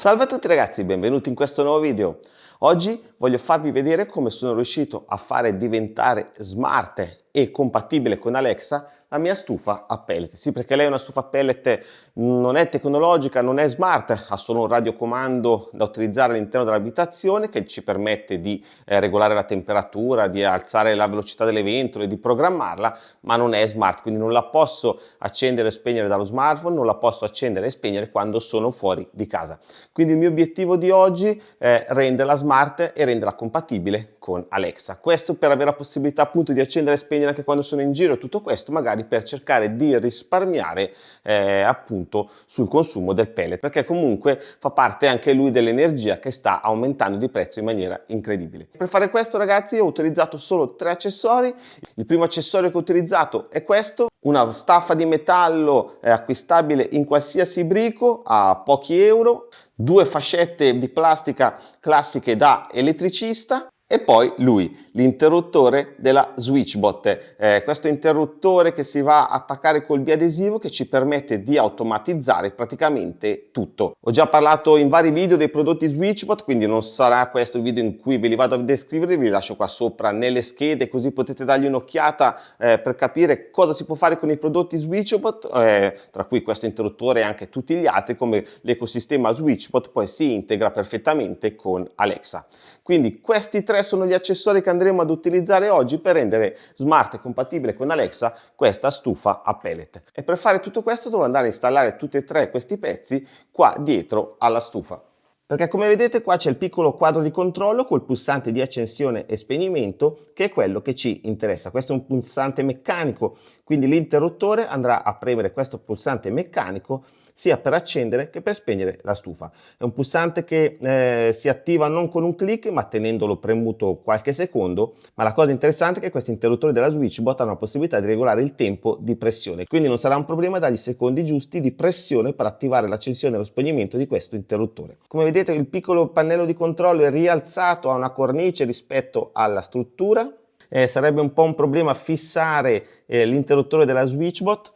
Salve a tutti ragazzi, benvenuti in questo nuovo video. Oggi voglio farvi vedere come sono riuscito a fare diventare smart e compatibile con Alexa la mia stufa a pellet. Sì, perché lei è una stufa a pellet, non è tecnologica, non è smart, ha solo un radiocomando da utilizzare all'interno dell'abitazione che ci permette di eh, regolare la temperatura, di alzare la velocità delle ventole, di programmarla, ma non è smart, quindi non la posso accendere e spegnere dallo smartphone, non la posso accendere e spegnere quando sono fuori di casa. Quindi il mio obiettivo di oggi è renderla smart e renderla compatibile con Alexa. Questo per avere la possibilità appunto di accendere e spegnere anche quando sono in giro, tutto questo magari magari per cercare di risparmiare eh, appunto sul consumo del pellet perché comunque fa parte anche lui dell'energia che sta aumentando di prezzo in maniera incredibile. Per fare questo ragazzi ho utilizzato solo tre accessori, il primo accessorio che ho utilizzato è questo, una staffa di metallo eh, acquistabile in qualsiasi brico a pochi euro, due fascette di plastica classiche da elettricista e poi lui, l'interruttore della SwitchBot, eh, questo interruttore che si va a attaccare col biadesivo che ci permette di automatizzare praticamente tutto. Ho già parlato in vari video dei prodotti SwitchBot, quindi non sarà questo il video in cui ve li vado a descrivere, vi lascio qua sopra nelle schede così potete dargli un'occhiata eh, per capire cosa si può fare con i prodotti SwitchBot, eh, tra cui questo interruttore e anche tutti gli altri, come l'ecosistema SwitchBot poi si integra perfettamente con Alexa. Quindi questi tre sono gli accessori che andremo ad utilizzare oggi per rendere smart e compatibile con Alexa questa stufa a pellet. E per fare tutto questo devo andare a installare tutti e tre questi pezzi qua dietro alla stufa. Perché come vedete qua c'è il piccolo quadro di controllo col pulsante di accensione e spegnimento che è quello che ci interessa. Questo è un pulsante meccanico, quindi l'interruttore andrà a premere questo pulsante meccanico sia per accendere che per spegnere la stufa. È un pulsante che eh, si attiva non con un clic ma tenendolo premuto qualche secondo, ma la cosa interessante è che questi interruttori della SwitchBot hanno la possibilità di regolare il tempo di pressione, quindi non sarà un problema dargli i secondi giusti di pressione per attivare l'accensione e lo spegnimento di questo interruttore. Come vedete il piccolo pannello di controllo è rialzato a una cornice rispetto alla struttura, eh, sarebbe un po' un problema fissare eh, l'interruttore della SwitchBot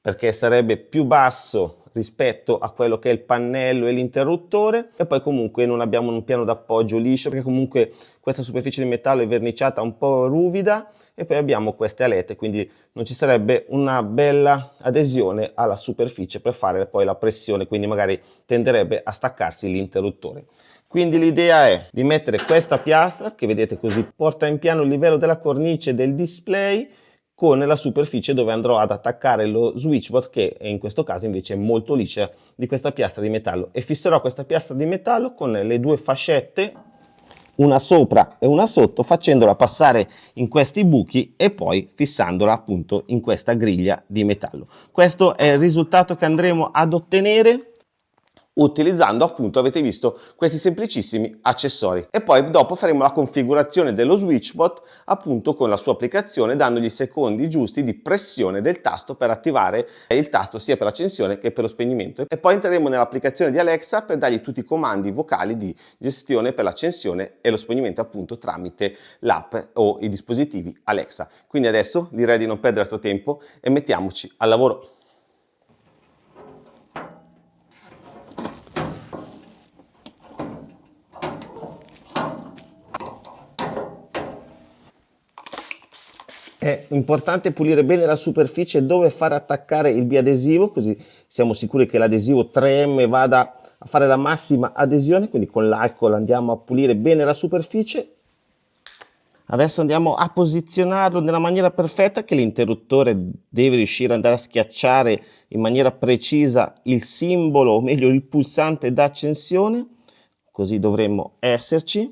perché sarebbe più basso rispetto a quello che è il pannello e l'interruttore e poi comunque non abbiamo un piano d'appoggio liscio perché comunque questa superficie di metallo è verniciata un po' ruvida e poi abbiamo queste alette quindi non ci sarebbe una bella adesione alla superficie per fare poi la pressione quindi magari tenderebbe a staccarsi l'interruttore. Quindi l'idea è di mettere questa piastra che vedete così porta in piano il livello della cornice del display con la superficie dove andrò ad attaccare lo switchbot che in questo caso invece è molto liscia di questa piastra di metallo. E fisserò questa piastra di metallo con le due fascette una sopra e una sotto facendola passare in questi buchi e poi fissandola appunto in questa griglia di metallo. Questo è il risultato che andremo ad ottenere utilizzando appunto avete visto questi semplicissimi accessori. E poi dopo faremo la configurazione dello switchbot appunto con la sua applicazione dandogli i secondi giusti di pressione del tasto per attivare il tasto sia per l'accensione che per lo spegnimento. E poi entreremo nell'applicazione di Alexa per dargli tutti i comandi vocali di gestione per l'accensione e lo spegnimento appunto tramite l'app o i dispositivi Alexa. Quindi adesso direi di non perdere altro tempo e mettiamoci al lavoro È importante pulire bene la superficie dove far attaccare il biadesivo, così siamo sicuri che l'adesivo 3M vada a fare la massima adesione, quindi con l'alcol andiamo a pulire bene la superficie. Adesso andiamo a posizionarlo nella maniera perfetta che l'interruttore deve riuscire ad andare a schiacciare in maniera precisa il simbolo, o meglio il pulsante d'accensione, così dovremmo esserci.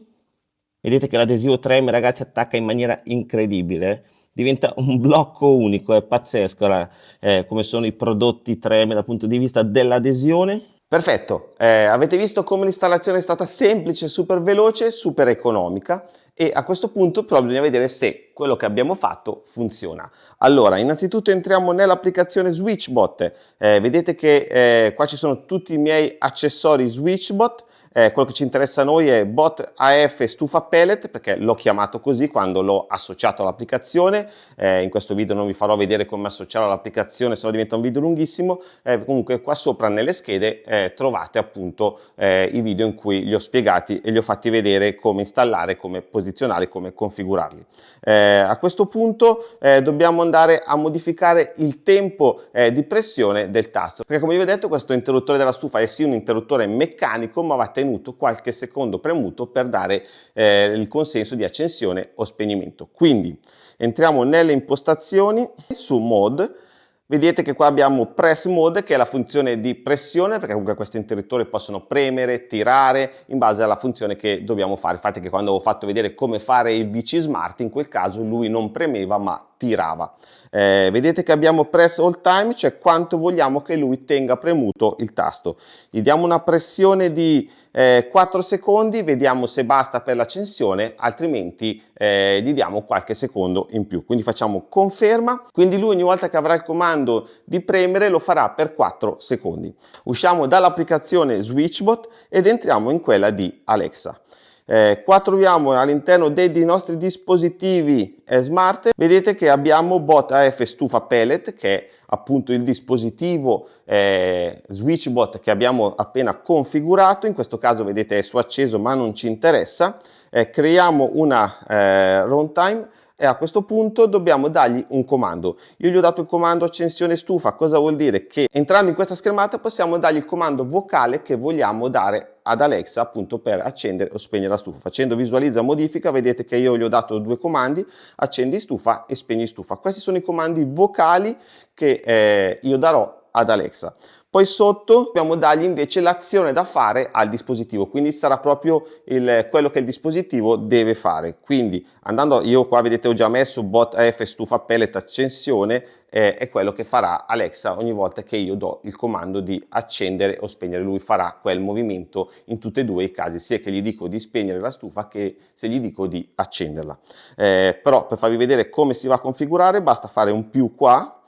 Vedete che l'adesivo 3M ragazzi attacca in maniera incredibile, diventa un blocco unico, è pazzesco la, eh, come sono i prodotti 3M dal punto di vista dell'adesione. Perfetto, eh, avete visto come l'installazione è stata semplice, super veloce, super economica e a questo punto però bisogna vedere se quello che abbiamo fatto funziona. Allora, innanzitutto entriamo nell'applicazione SwitchBot, eh, vedete che eh, qua ci sono tutti i miei accessori SwitchBot, eh, quello che ci interessa a noi è bot AF stufa pellet perché l'ho chiamato così quando l'ho associato all'applicazione, eh, in questo video non vi farò vedere come associarlo all'applicazione se no diventa un video lunghissimo, eh, comunque qua sopra nelle schede eh, trovate appunto eh, i video in cui li ho spiegati e li ho fatti vedere come installare, come posizionare, come configurarli. Eh, a questo punto dobbiamo andare a modificare il tempo di pressione del tasto. Perché come vi ho detto questo interruttore della stufa è sì un interruttore meccanico ma va tenuto qualche secondo premuto per dare eh, il consenso di accensione o spegnimento. Quindi entriamo nelle impostazioni su mode Vedete che qua abbiamo press mode che è la funzione di pressione perché comunque questi interruttori possono premere, tirare in base alla funzione che dobbiamo fare. Infatti che quando ho fatto vedere come fare il VC Smart in quel caso lui non premeva ma tirava. Eh, vedete che abbiamo press all time, cioè quanto vogliamo che lui tenga premuto il tasto. Gli diamo una pressione di eh, 4 secondi, vediamo se basta per l'accensione, altrimenti eh, gli diamo qualche secondo in più. Quindi facciamo conferma, quindi lui ogni volta che avrà il comando di premere lo farà per 4 secondi. Usciamo dall'applicazione Switchbot ed entriamo in quella di Alexa. Eh, qua troviamo all'interno dei, dei, nostri dispositivi eh, smart, vedete che abbiamo bot AF stufa pellet che è appunto il dispositivo eh, switchbot che abbiamo appena configurato, in questo caso vedete è su acceso ma non ci interessa, eh, creiamo una eh, runtime e a questo punto dobbiamo dargli un comando. Io gli ho dato il comando accensione stufa, cosa vuol dire? Che entrando in questa schermata possiamo dargli il comando vocale che vogliamo dare ad Alexa appunto per accendere o spegnere la stufa. Facendo visualizza modifica vedete che io gli ho dato due comandi, accendi stufa e spegni stufa. Questi sono i comandi vocali che eh, io darò ad Alexa. Poi sotto dobbiamo dargli invece l'azione da fare al dispositivo, quindi sarà proprio il, quello che il dispositivo deve fare. Quindi andando, io qua vedete ho già messo bot F stufa pellet accensione, eh, è quello che farà Alexa ogni volta che io do il comando di accendere o spegnere. Lui farà quel movimento in tutti e due i casi, sia che gli dico di spegnere la stufa che se gli dico di accenderla. Eh, però per farvi vedere come si va a configurare basta fare un più qua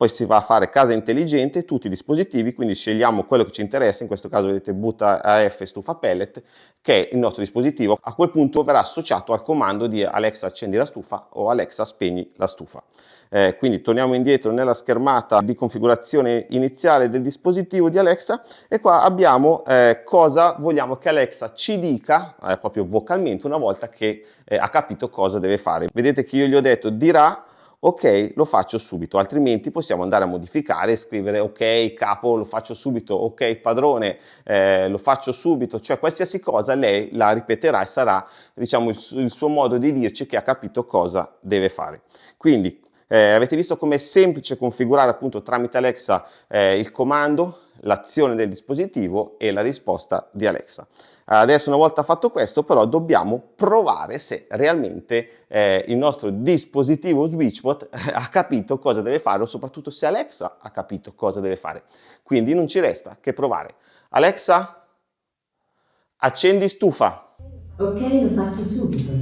poi si va a fare casa intelligente, tutti i dispositivi, quindi scegliamo quello che ci interessa, in questo caso vedete butta AF stufa pellet, che è il nostro dispositivo, a quel punto verrà associato al comando di Alexa accendi la stufa o Alexa spegni la stufa. Eh, quindi torniamo indietro nella schermata di configurazione iniziale del dispositivo di Alexa e qua abbiamo eh, cosa vogliamo che Alexa ci dica, eh, proprio vocalmente, una volta che eh, ha capito cosa deve fare. Vedete che io gli ho detto dirà ok lo faccio subito altrimenti possiamo andare a modificare e scrivere ok capo lo faccio subito ok padrone eh, lo faccio subito. Cioè qualsiasi cosa lei la ripeterà e sarà diciamo il, il suo modo di dirci che ha capito cosa deve fare. Quindi eh, avete visto com'è semplice configurare appunto tramite Alexa eh, il comando l'azione del dispositivo e la risposta di Alexa. Adesso una volta fatto questo però dobbiamo provare se realmente eh, il nostro dispositivo SwitchBot eh, ha capito cosa deve fare o soprattutto se Alexa ha capito cosa deve fare. Quindi non ci resta che provare. Alexa, accendi stufa. Ok, lo faccio subito.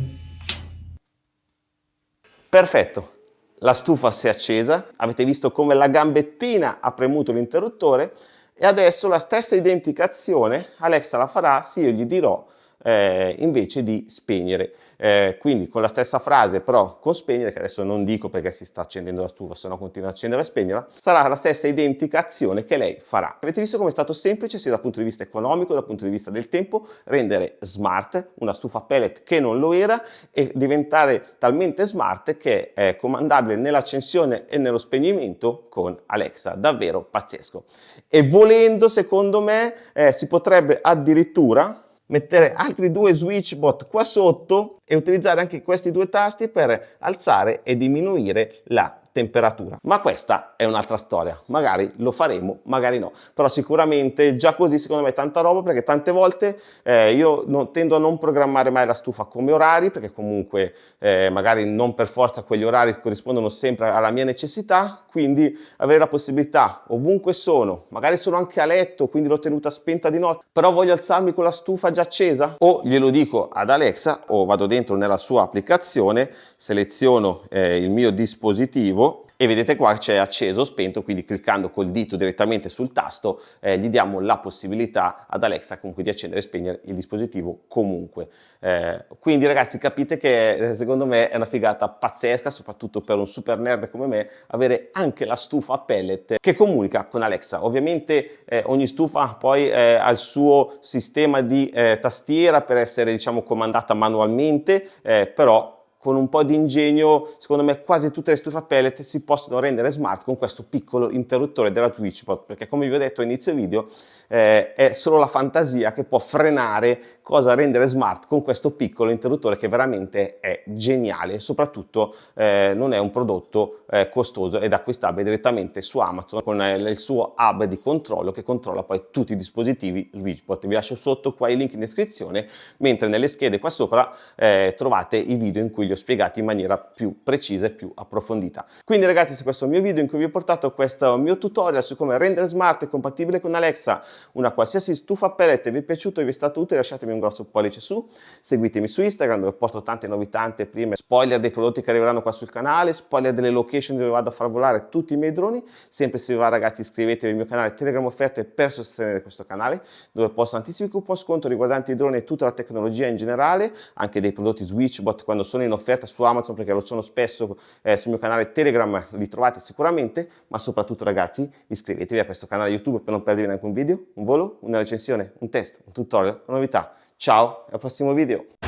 Perfetto. La stufa si è accesa, avete visto come la gambettina ha premuto l'interruttore e adesso la stessa identica azione Alexa la farà se io gli dirò eh, invece di spegnere. Eh, quindi con la stessa frase però con spegnere, che adesso non dico perché si sta accendendo la stufa, se no continua a accendere e spegnerla, sarà la stessa identica azione che lei farà. Avete visto come è stato semplice sia dal punto di vista economico, dal punto di vista del tempo, rendere smart una stufa pellet che non lo era e diventare talmente smart che è comandabile nell'accensione e nello spegnimento con Alexa, davvero pazzesco. E volendo, secondo me, eh, si potrebbe addirittura mettere altri due switchbot qua sotto e utilizzare anche questi due tasti per alzare e diminuire la temperatura. Ma questa è un'altra storia, magari lo faremo, magari no, però sicuramente già così secondo me è tanta roba perché tante volte eh, io non, tendo a non programmare mai la stufa come orari perché comunque eh, magari non per forza quegli orari corrispondono sempre alla mia necessità, quindi avere la possibilità ovunque sono, magari sono anche a letto, quindi l'ho tenuta spenta di notte, però voglio alzarmi con la stufa già accesa? O glielo dico ad Alexa o vado dentro nella sua applicazione, seleziono eh, il mio dispositivo e vedete qua c'è acceso o spento, quindi cliccando col dito direttamente sul tasto eh, gli diamo la possibilità ad Alexa comunque di accendere e spegnere il dispositivo comunque. Eh, quindi ragazzi capite che eh, secondo me è una figata pazzesca, soprattutto per un super nerd come me, avere anche la stufa pellet che comunica con Alexa. Ovviamente eh, ogni stufa poi eh, ha il suo sistema di eh, tastiera per essere diciamo comandata manualmente, però con un po' di ingegno, secondo me quasi tutte le stufe a pellet si possono rendere smart con questo piccolo interruttore della Twitchbot, perché come vi ho detto all'inizio video, eh, è solo la fantasia che può frenare cosa rendere smart con questo piccolo interruttore che veramente è geniale, soprattutto eh, non è un prodotto eh, costoso ed acquistabile direttamente su Amazon con eh, il suo hub di controllo che controlla poi tutti i dispositivi Twitchbot. Vi lascio sotto qua i link in descrizione, mentre nelle schede qua sopra eh, trovate i video in cui li ho spiegati in maniera più precisa e più approfondita. Quindi ragazzi, se questo è il mio video in cui vi ho portato questo mio tutorial su come rendere smart compatibile con Alexa una qualsiasi stufa pellet vi è piaciuto e vi è stato utile, lasciatemi un grosso pollice su, seguitemi su Instagram dove porto tante novità, prime spoiler dei prodotti che arriveranno qua sul canale, spoiler delle location dove vado a far volare tutti i miei droni, sempre se vi va ragazzi iscrivetevi al mio canale Telegram Offerte per sostenere questo canale, dove posto tantissimi coupon sconto riguardanti i droni e tutta la tecnologia in generale, anche dei prodotti Switchbot quando sono in offerta su Amazon perché lo sono spesso eh, sul mio canale Telegram, li trovate sicuramente, ma soprattutto ragazzi iscrivetevi a questo canale YouTube per non perdervi neanche un video, un volo, una recensione, un test, un tutorial, una novità. Ciao, al prossimo video!